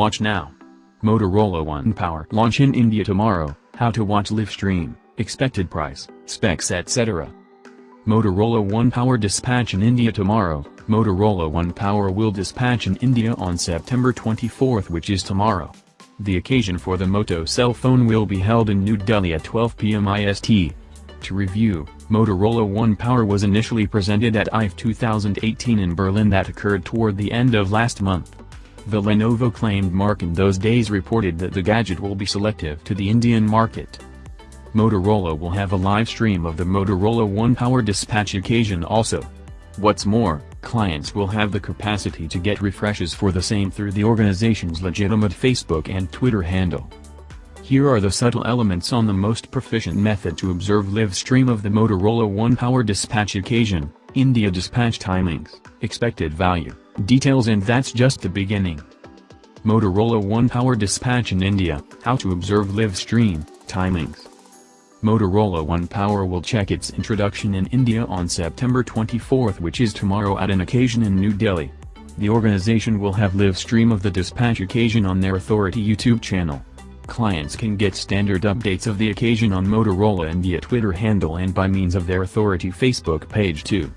Watch now. Motorola One Power launch in India tomorrow, how to watch live stream, expected price, specs etc. Motorola One Power dispatch in India tomorrow, Motorola One Power will dispatch in India on September 24 which is tomorrow. The occasion for the Moto cell phone will be held in New Delhi at 12 pm IST. To review, Motorola One Power was initially presented at IFA 2018 in Berlin that occurred toward the end of last month. The Lenovo claimed mark in those days reported that the gadget will be selective to the Indian market. Motorola will have a live stream of the Motorola One Power dispatch occasion also. What's more, clients will have the capacity to get refreshes for the same through the organization's legitimate Facebook and Twitter handle. Here are the subtle elements on the most proficient method to observe live stream of the Motorola One Power dispatch occasion, India dispatch timings, expected value, details and that's just the beginning. Motorola One Power dispatch in India, how to observe live stream, timings. Motorola One Power will check its introduction in India on September 24 which is tomorrow at an occasion in New Delhi. The organization will have live stream of the dispatch occasion on their authority YouTube channel. Clients can get standard updates of the occasion on Motorola India Twitter handle and by means of their authority Facebook page too.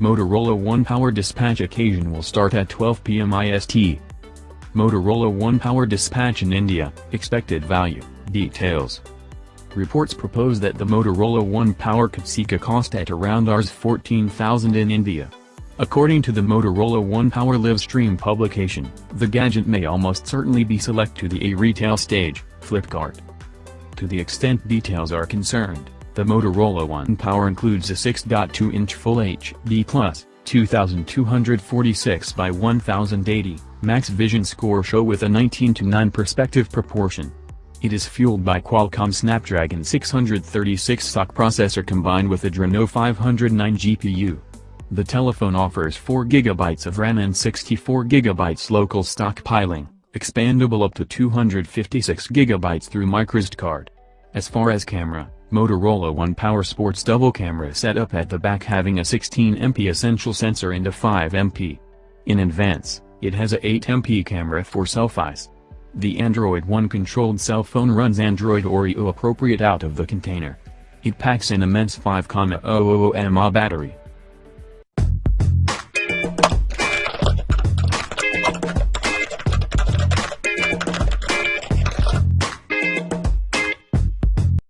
Motorola One Power dispatch occasion will start at 12 pm IST. Motorola One Power dispatch in India, expected value, details. Reports propose that the Motorola One Power could seek a cost at around Rs 14,000 in India. According to the Motorola One Power Livestream publication, the gadget may almost certainly be select to the A-retail stage, Flipkart. To the extent details are concerned, the Motorola One Power includes a 6.2-inch Full HD+, 2246 by 1080, max vision score show with a 19 to 9 perspective proportion. It is fueled by Qualcomm Snapdragon 636 SoC processor combined with a Adreno 509 GPU. The telephone offers 4GB of RAM and 64GB local stockpiling, expandable up to 256GB through microSD card. As far as camera, Motorola One Power Sports double camera setup at the back having a 16MP essential sensor and a 5MP. In advance, it has a 8MP camera for selfies. The Android One controlled cell phone runs Android Oreo appropriate out of the container. It packs an immense 5,000 mAh battery,